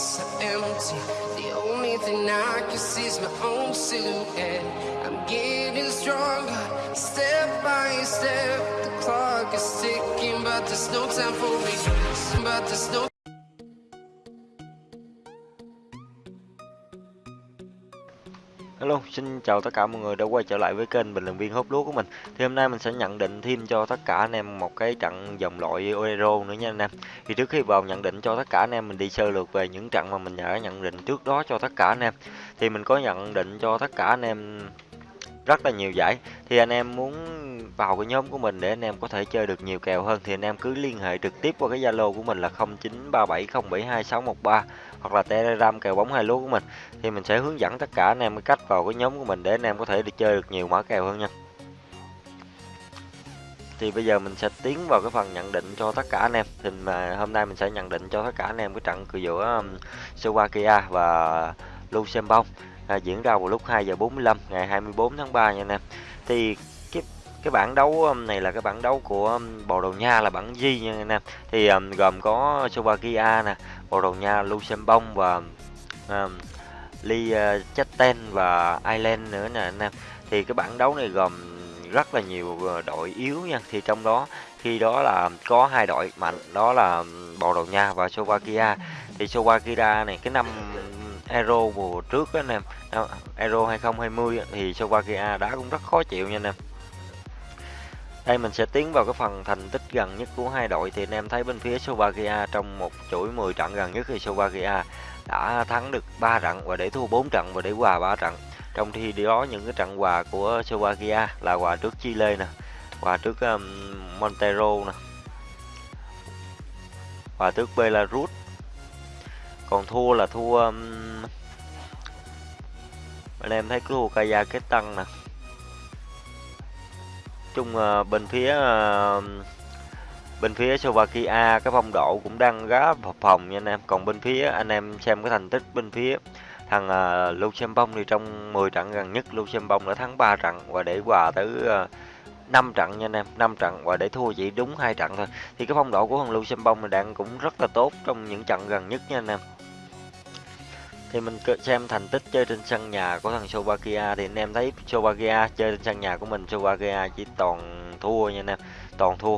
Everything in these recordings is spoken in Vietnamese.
are empty. The only thing I can see is my own silhouette. I'm getting stronger, step by step. The clock is ticking, but there's no time for me. But there's no Hello, xin chào tất cả mọi người đã quay trở lại với kênh bình luận viên hút lúa của mình. Thì hôm nay mình sẽ nhận định thêm cho tất cả anh em một cái trận dòng loại Euro nữa nha anh em. Thì trước khi vào nhận định cho tất cả anh em mình đi sơ lược về những trận mà mình đã nhận định trước đó cho tất cả anh em. Thì mình có nhận định cho tất cả anh em rất là nhiều giải. Thì anh em muốn vào cái nhóm của mình để anh em có thể chơi được nhiều kèo hơn thì anh em cứ liên hệ trực tiếp qua cái Zalo của mình là 0937072613 hoặc là Telegram kèo bóng hai lúa của mình thì mình sẽ hướng dẫn tất cả anh em cái cách vào cái nhóm của mình để anh em có thể được chơi được nhiều mã kèo hơn nha. Thì bây giờ mình sẽ tiến vào cái phần nhận định cho tất cả anh em. Thì mà hôm nay mình sẽ nhận định cho tất cả anh em cái trận giữa um, Slovakia và Luxembourg à, diễn ra vào lúc 2 giờ 45 ngày 24 tháng 3 nha anh em. Thì cái cái bảng đấu um, này là cái bảng đấu của um, Bồ Đào Nha là bảng G nha anh em. Thì um, gồm có Slovakia nè, Bồ Đào Nha, Luxembourg và um, Liechtenstein và Ireland nữa nè anh em. Thì cái bảng đấu này gồm rất là nhiều ờ, đội yếu nha. Thì trong đó khi đó là có hai đội mạnh đó là um, Bồ Đào Nha và Slovakia. Thì Slovakia này cái năm Euro mùa trước đó anh em, Euro 2020 thì Slovakia đá cũng rất khó chịu nha anh em. Đây mình sẽ tiến vào cái phần thành tích gần nhất của hai đội thì anh em thấy bên phía Slovakia trong một chuỗi 10 trận gần nhất thì Slovakia đã thắng được 3 trận và để thua 4 trận và để hòa 3 trận. Trong khi đó những cái trận hòa của Slovakia là hòa trước Chile nè, hòa trước um, Montero nè, hòa trước Belarus. Còn thua là thua um, anh em thấy thua tăng nè. Chung uh, bên phía uh, bên phía Slovakia cái phong độ cũng đang gá phập phòng nha anh em. Còn bên phía anh em xem cái thành tích bên phía thằng uh, Luxembourg thì trong 10 trận gần nhất Luxembourg đã thắng 3 trận và để hòa tới à, uh, 5 trận nha anh em. 5 trận và để thua chỉ đúng hai trận thôi. Thì cái phong độ của thằng Luxembourg đang cũng rất là tốt trong những trận gần nhất nha anh em thì mình xem thành tích chơi trên sân nhà của thằng Slovakia thì anh em thấy Slovakia chơi trên sân nhà của mình, Slovakia chỉ toàn thua nha anh em. Toàn thua.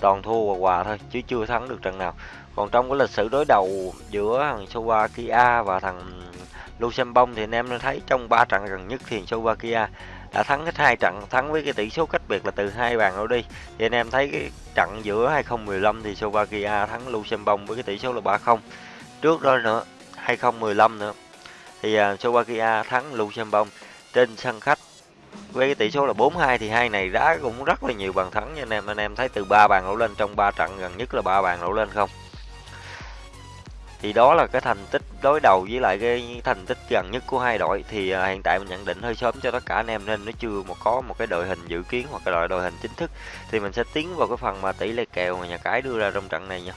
Toàn thua và hòa thôi, chứ chưa thắng được trận nào. Còn trong cái lịch sử đối đầu giữa thằng Slovakia và thằng Luxembourg thì anh em thấy trong 3 trận gần nhất thì Slovakia đã thắng hết hai trận, thắng với cái tỷ số cách biệt là từ hai bàn đổ đi. Thì anh em thấy cái trận giữa 2015 thì Slovakia thắng Luxembourg với cái tỷ số là 3-0 trước đó nữa 2015 nữa. Thì uh, Slovakia thắng Luxembourg trên sân khách với cái tỷ số là 4-2 thì hai này đá cũng rất là nhiều bàn thắng nha anh em. Anh em thấy từ 3 bàn đổ lên trong 3 trận gần nhất là 3 bàn đổ lên không? Thì đó là cái thành tích đối đầu với lại cái thành tích gần nhất của hai đội. Thì uh, hiện tại mình nhận định hơi sớm cho tất cả anh em nên nó chưa một có một cái đội hình dự kiến hoặc cái đội đội hình chính thức. Thì mình sẽ tiến vào cái phần mà tỷ lệ kèo mà nhà cái đưa ra trong trận này nha.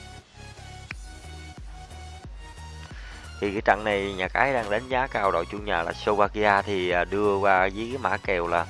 Thì cái trận này nhà cái đang đánh giá cao đội chủ nhà là Slovakia thì à, đưa qua với cái mã kèo là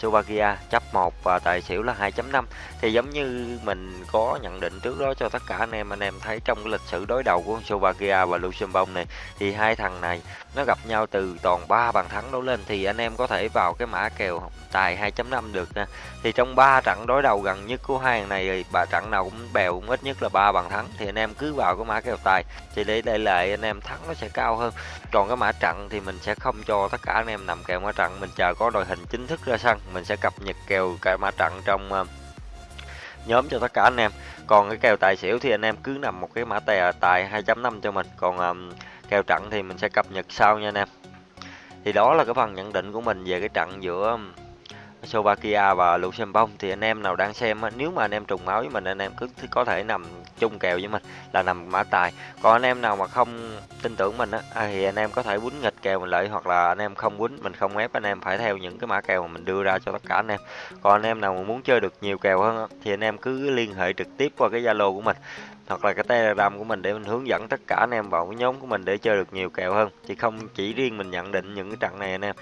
Slovakia chấp 1 và tài xỉu là 2.5 thì giống như mình có nhận định trước đó cho tất cả anh em anh em thấy trong cái lịch sử đối đầu của Slovakia và Luxembourg này, thì hai thằng này nó gặp nhau từ toàn 3 bàn thắng đấu lên, thì anh em có thể vào cái mã kèo tài 2.5 được nha. Thì trong 3 trận đối đầu gần nhất của hai thằng này bà trận nào cũng bèo cũng ít nhất là 3 bàn thắng, thì anh em cứ vào cái mã kèo tài. Thì để đây lại anh em thắng nó sẽ cao hơn. Còn cái mã trận thì mình sẽ không cho tất cả anh em nằm kèo mã trận, mình chờ có đội hình chính thức ra sân mình sẽ cập nhật kèo cả mã trận trong ờ, nhóm cho tất cả anh em. Còn cái kèo tài xỉu thì anh em cứ nằm một cái mã tài tài 2.5 cho mình. Còn um, kèo trận thì mình sẽ cập nhật sau nha anh em. Thì đó là cái phần nhận định của mình về cái trận giữa Slovakia và Luxembourg thì anh em nào đang xem nếu mà anh em trùng máu với mình anh em cứ có thể nằm chung kèo với mình là nằm mã tài còn anh em nào mà không tin tưởng mình á thì anh em có thể quýnh nghịch kèo mình lại hoặc là anh em không quýnh mình không ép anh em phải theo những cái mã kèo mà mình đưa ra cho tất cả anh em còn anh em nào mà muốn chơi được nhiều kèo hơn thì anh em cứ liên hệ trực tiếp qua cái zalo của mình hoặc là cái telegram của mình để mình hướng dẫn tất cả anh em vào cái nhóm của mình để chơi được nhiều kèo hơn chứ không chỉ riêng mình nhận định những cái trận này anh em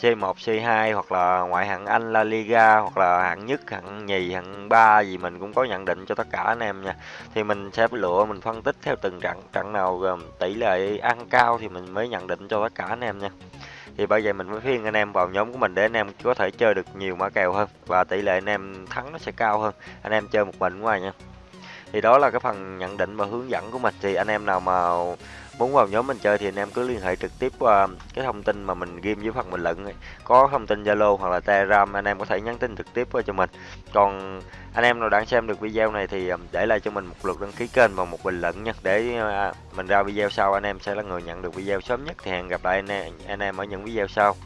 C1 C2 hoặc là ngoại hạng Anh La Liga hoặc là hạng nhất, hạng nhì, hạng ba gì mình cũng có nhận định cho tất cả anh em nha. Thì mình sẽ lựa, mình phân tích theo từng trận trận nào tỷ lệ ăn cao thì mình mới nhận định cho tất cả anh em nha. Thì bây giờ mình mới khuyên anh em vào nhóm của mình để anh em có thể chơi được nhiều mã kèo hơn và tỷ lệ anh em thắng nó sẽ cao hơn. Anh em chơi một mình ngoài nha thì đó là cái phần nhận định và hướng dẫn của mình. Thì anh em nào mà muốn vào nhóm mình chơi thì anh em cứ liên hệ trực tiếp qua cái thông tin mà mình ghim dưới phần bình luận có thông tin zalo hoặc là telegram anh em có thể nhắn tin trực tiếp qua cho mình. Còn anh em nào đang xem được video này thì à, để lại cho mình một lượt đăng ký kênh và một bình luận nha. Để à, mình ra video sau anh em sẽ là người nhận được video sớm nhất. Thì hẹn gặp lại anh em, anh em ở những video sau.